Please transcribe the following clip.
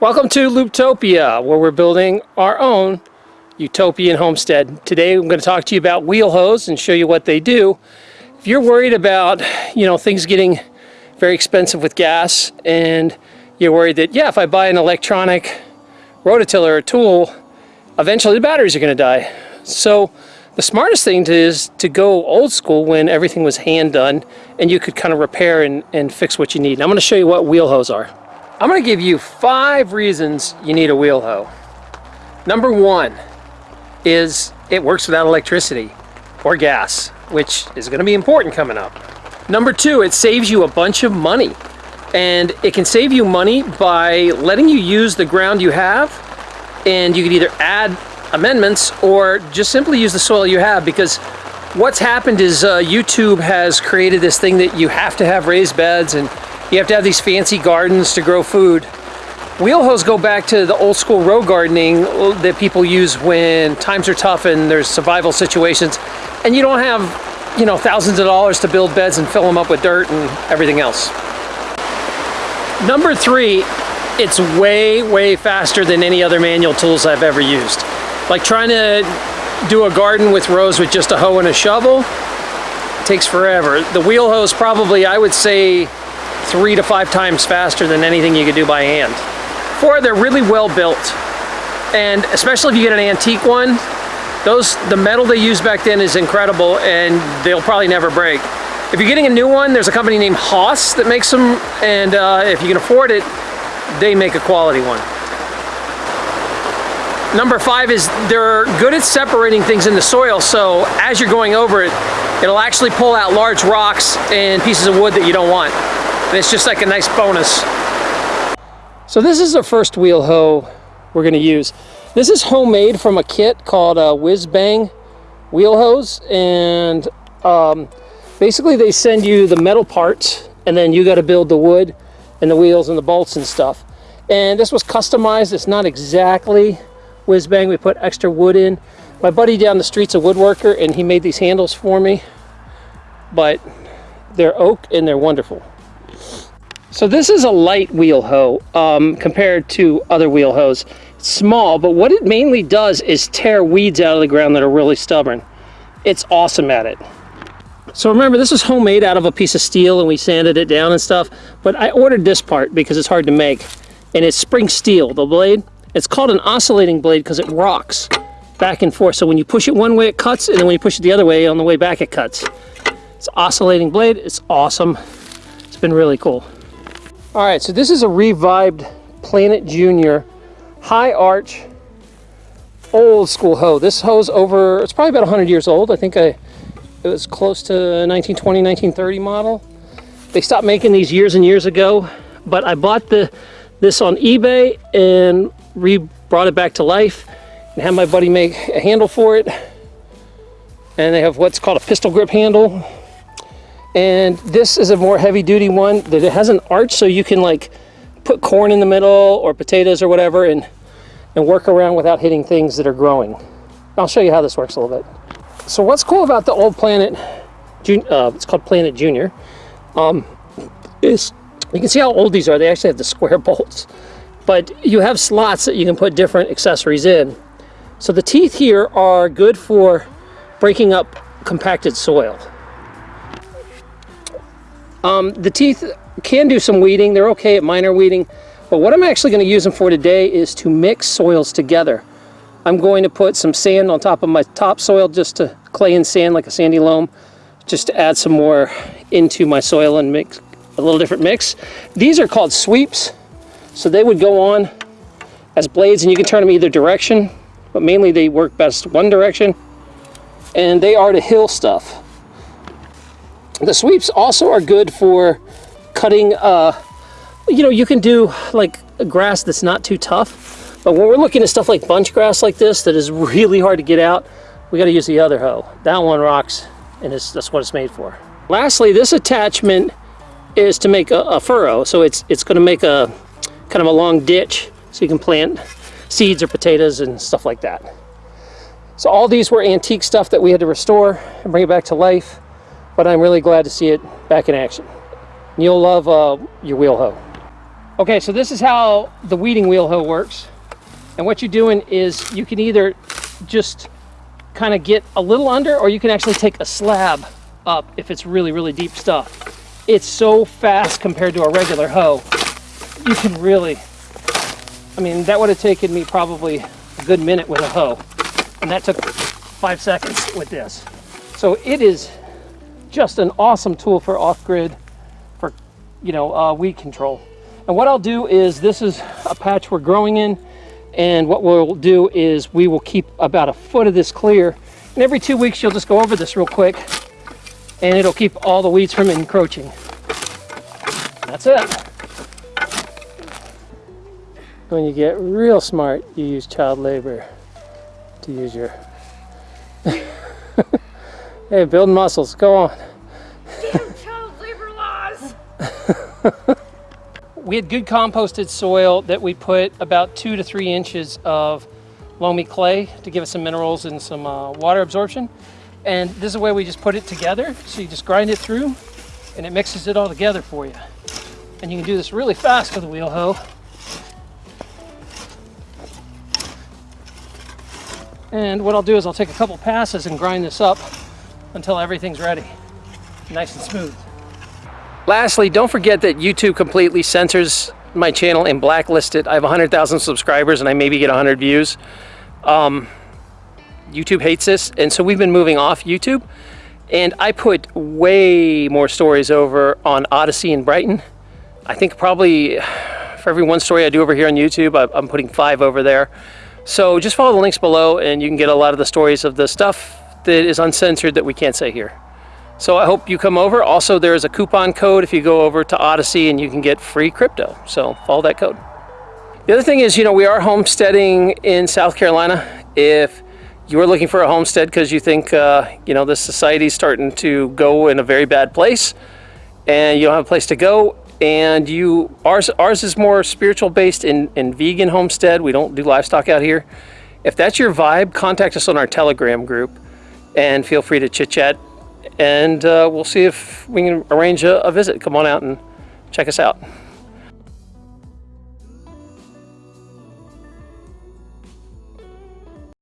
Welcome to Looptopia, where we're building our own utopian homestead. Today I'm going to talk to you about wheel hoes and show you what they do. If you're worried about, you know, things getting very expensive with gas and you're worried that, yeah, if I buy an electronic rototiller or tool, eventually the batteries are going to die. So the smartest thing to is to go old school when everything was hand done and you could kind of repair and, and fix what you need. And I'm going to show you what wheel hoes are. I'm to give you five reasons you need a wheel hoe. Number one is it works without electricity or gas, which is to be important coming up. Number two, it saves you a bunch of money. And it can save you money by letting you use the ground you have and you can either add amendments or just simply use the soil you have because what's happened is uh, YouTube has created this thing that you have to have raised beds and you have to have these fancy gardens to grow food. Wheel hoes go back to the old school row gardening that people use when times are tough and there's survival situations and you don't have, you know, thousands of dollars to build beds and fill them up with dirt and everything else. Number three, it's way, way faster than any other manual tools I've ever used. Like trying to do a garden with rows with just a hoe and a shovel takes forever. The wheel hoes probably, I would say, three to five times faster than anything you could do by hand. Four, they're really well built. And especially if you get an antique one, those the metal they used back then is incredible and they'll probably never break. If you're getting a new one, there's a company named Hoss that makes them, and uh, if you can afford it, they make a quality one. Number five is they're good at separating things in the soil, so as you're going over it, it'll actually pull out large rocks and pieces of wood that you don't want. And it's just like a nice bonus. So this is the first wheel hoe we're gonna use. This is homemade from a kit called uh, Whiz Bang wheel hoes. And um, basically they send you the metal parts and then you gotta build the wood and the wheels and the bolts and stuff. And this was customized. It's not exactly whiz bang. We put extra wood in. My buddy down the street's a woodworker and he made these handles for me. But they're oak and they're wonderful. So this is a light wheel hoe um, compared to other wheel hoes. It's small, but what it mainly does is tear weeds out of the ground that are really stubborn. It's awesome at it. So remember, this is homemade out of a piece of steel and we sanded it down and stuff, but I ordered this part because it's hard to make. And it's spring steel, the blade. It's called an oscillating blade because it rocks back and forth. So when you push it one way, it cuts, and then when you push it the other way, on the way back, it cuts. It's oscillating blade. It's awesome. It's been really cool. All right, so this is a revived Planet Junior high arch old school hoe. This hoe's over, it's probably about 100 years old. I think I, it was close to 1920, 1930 model. They stopped making these years and years ago, but I bought the this on eBay and re brought it back to life and had my buddy make a handle for it. And they have what's called a pistol grip handle and this is a more heavy duty one that it has an arch so you can like put corn in the middle or potatoes or whatever and and work around without hitting things that are growing. I'll show you how this works a little bit. So what's cool about the old Planet, uh, it's called Planet Junior, um, is you can see how old these are. They actually have the square bolts. But you have slots that you can put different accessories in. So the teeth here are good for breaking up compacted soil. Um, the teeth can do some weeding. They're okay at minor weeding. But what I'm actually going to use them for today is to mix soils together. I'm going to put some sand on top of my topsoil just to clay and sand like a sandy loam just to add some more into my soil and mix a little different mix. These are called sweeps. So they would go on as blades and you can turn them either direction, but mainly they work best one direction. And they are to hill stuff. The sweeps also are good for cutting, uh, you know, you can do like grass that's not too tough. But when we're looking at stuff like bunch grass like this that is really hard to get out, we got to use the other hoe. That one rocks and that's what it's made for. Lastly, this attachment is to make a, a furrow. So it's, it's going to make a kind of a long ditch so you can plant seeds or potatoes and stuff like that. So all these were antique stuff that we had to restore and bring it back to life but I'm really glad to see it back in action. You'll love uh, your wheel hoe. Okay, so this is how the weeding wheel hoe works. And what you're doing is you can either just kind of get a little under or you can actually take a slab up if it's really, really deep stuff. It's so fast compared to a regular hoe. You can really, I mean, that would have taken me probably a good minute with a hoe. And that took five seconds with this. So it is just an awesome tool for off-grid, for, you know, uh, weed control. And what I'll do is, this is a patch we're growing in, and what we'll do is we will keep about a foot of this clear. And every two weeks, you'll just go over this real quick, and it'll keep all the weeds from encroaching. That's it. When you get real smart, you use child labor to use your... hey, building muscles, go on. Damn child labor laws! we had good composted soil that we put about two to three inches of loamy clay to give us some minerals and some uh, water absorption. And this is the way we just put it together. So you just grind it through and it mixes it all together for you. And you can do this really fast with a wheel hoe. And what I'll do is I'll take a couple passes and grind this up until everything's ready. Nice and smooth. Lastly, don't forget that YouTube completely censors my channel and blacklisted. It. I have 100,000 subscribers and I maybe get 100 views. Um, YouTube hates this, and so we've been moving off YouTube. And I put way more stories over on Odysee and Brighteon. I think probably for every one story I do over here on YouTube, I'm putting five over there. So just follow the links below and you can get a lot of the stories of the stuff that is uncensored that we can't say here. So I hope you come over. Also, there is a coupon code if you go over to Odysee and you can get free crypto. So follow that code. The other thing is, you know, we are homesteading in South Carolina. If you are looking for a homestead because you think, uh, you know, this society is starting to go in a very bad place and you don't have a place to go and you, ours, ours is more spiritual based in, in vegan homestead. We don't do livestock out here. If that's your vibe, contact us on our Telegram group and feel free to chit chat and uh, we'll see if we can arrange a, a visit. Come on out and check us out.